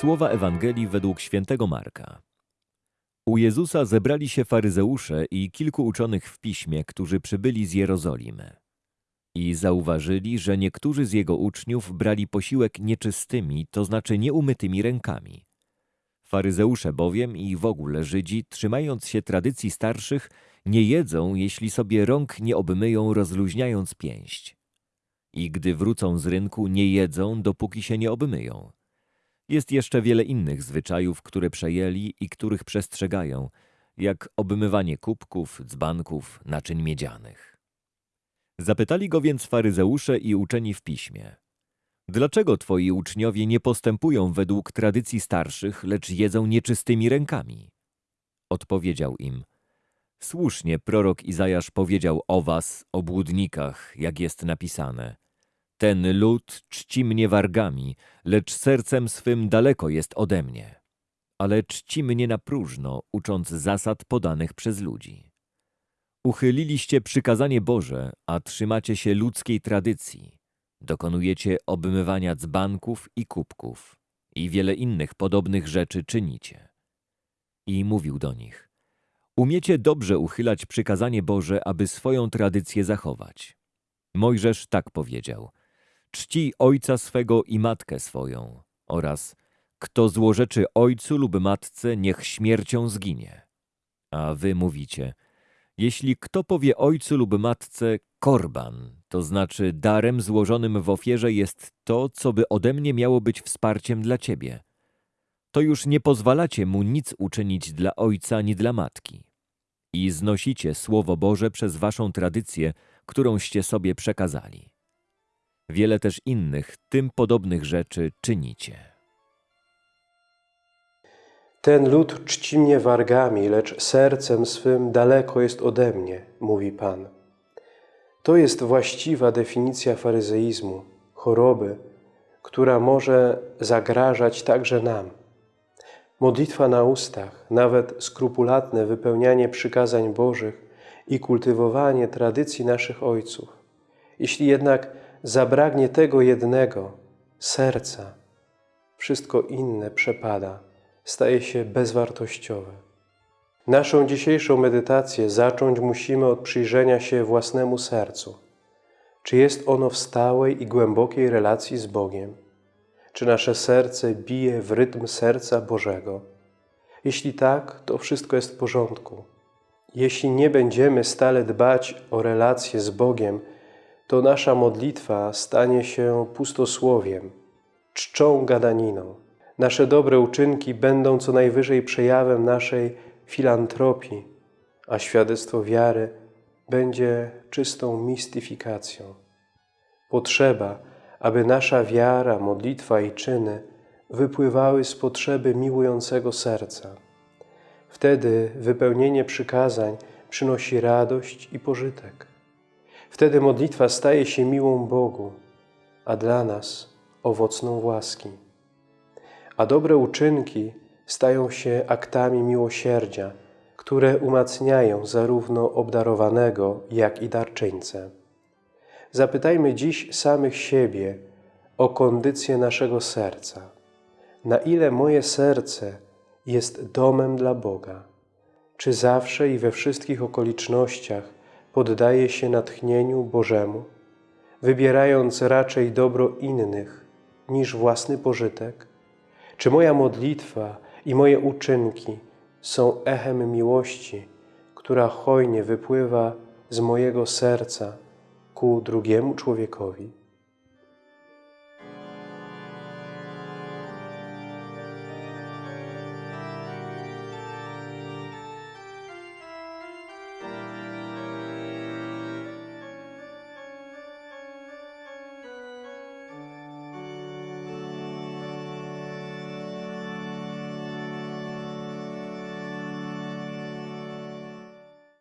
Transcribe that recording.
Słowa Ewangelii według świętego Marka. U Jezusa zebrali się faryzeusze i kilku uczonych w piśmie, którzy przybyli z Jerozolimy. I zauważyli, że niektórzy z jego uczniów brali posiłek nieczystymi, to znaczy nieumytymi rękami. Faryzeusze bowiem i w ogóle Żydzi, trzymając się tradycji starszych, nie jedzą, jeśli sobie rąk nie obmyją, rozluźniając pięść. I gdy wrócą z rynku, nie jedzą, dopóki się nie obmyją. Jest jeszcze wiele innych zwyczajów, które przejęli i których przestrzegają, jak obmywanie kubków, dzbanków, naczyń miedzianych. Zapytali go więc faryzeusze i uczeni w piśmie. Dlaczego twoi uczniowie nie postępują według tradycji starszych, lecz jedzą nieczystymi rękami? Odpowiedział im, słusznie prorok Izajasz powiedział o was, obłudnikach, jak jest napisane. Ten lud czci mnie wargami, lecz sercem swym daleko jest ode mnie. Ale czci mnie na próżno, ucząc zasad podanych przez ludzi. Uchyliliście przykazanie Boże, a trzymacie się ludzkiej tradycji. Dokonujecie obmywania dzbanków i kubków i wiele innych podobnych rzeczy czynicie. I mówił do nich, umiecie dobrze uchylać przykazanie Boże, aby swoją tradycję zachować. Mojżesz tak powiedział, czci ojca swego i matkę swoją oraz kto złorzeczy ojcu lub matce, niech śmiercią zginie. A wy mówicie, jeśli kto powie ojcu lub matce korban, to znaczy darem złożonym w ofierze jest to, co by ode mnie miało być wsparciem dla ciebie, to już nie pozwalacie mu nic uczynić dla ojca ani dla matki. I znosicie Słowo Boże przez waszą tradycję, którąście sobie przekazali. Wiele też innych, tym podobnych rzeczy czynicie. Ten lud czci mnie wargami, lecz sercem swym daleko jest ode mnie, mówi Pan. To jest właściwa definicja faryzeizmu, choroby, która może zagrażać także nam. Modlitwa na ustach, nawet skrupulatne wypełnianie przykazań Bożych i kultywowanie tradycji naszych ojców. Jeśli jednak zabraknie tego jednego, serca, wszystko inne przepada, staje się bezwartościowe. Naszą dzisiejszą medytację zacząć musimy od przyjrzenia się własnemu sercu. Czy jest ono w stałej i głębokiej relacji z Bogiem? Czy nasze serce bije w rytm serca Bożego? Jeśli tak, to wszystko jest w porządku. Jeśli nie będziemy stale dbać o relacje z Bogiem, to nasza modlitwa stanie się pustosłowiem, czczą gadaniną. Nasze dobre uczynki będą co najwyżej przejawem naszej filantropii, a świadectwo wiary będzie czystą mistyfikacją. Potrzeba, aby nasza wiara, modlitwa i czyny wypływały z potrzeby miłującego serca. Wtedy wypełnienie przykazań przynosi radość i pożytek. Wtedy modlitwa staje się miłą Bogu, a dla nas owocną łaski. A dobre uczynki stają się aktami miłosierdzia, które umacniają zarówno obdarowanego, jak i darczyńcę. Zapytajmy dziś samych siebie o kondycję naszego serca. Na ile moje serce jest domem dla Boga? Czy zawsze i we wszystkich okolicznościach poddaje się natchnieniu Bożemu, wybierając raczej dobro innych niż własny pożytek? Czy moja modlitwa i moje uczynki są echem miłości, która hojnie wypływa z mojego serca ku drugiemu człowiekowi?